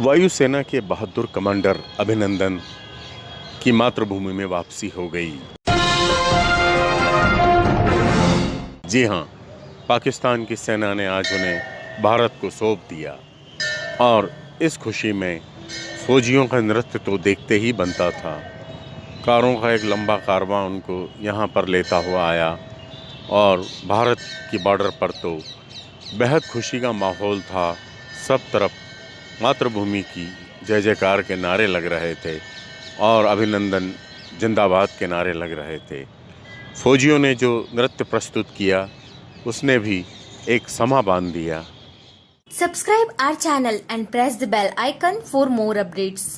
वायुसेना के बहादुर कमांडर अभिनंदन की मातृभूमि में वापसी हो गई। जी हाँ, पाकिस्तान की सेना ने आज उन्हें भारत को सौंप दिया और इस खुशी में फौजियों का नृत्य तो देखते ही बनता था। कारों का एक लंबा कारवां उनको यहाँ पर लेता हुआ आया और भारत की बॉर्डर पर तो बेहद खुशी का माहौल था सब तरफ़ मातृभूमि की जय जयकार के नारे लग रहे थे और अभिनंदन जिंदाबाद के नारे लग रहे थे फौजियों ने जो नृत्य प्रस्तुत किया, उसने भी एक समा बाँध दिया subscribe our channel and press the bell icon for more updates.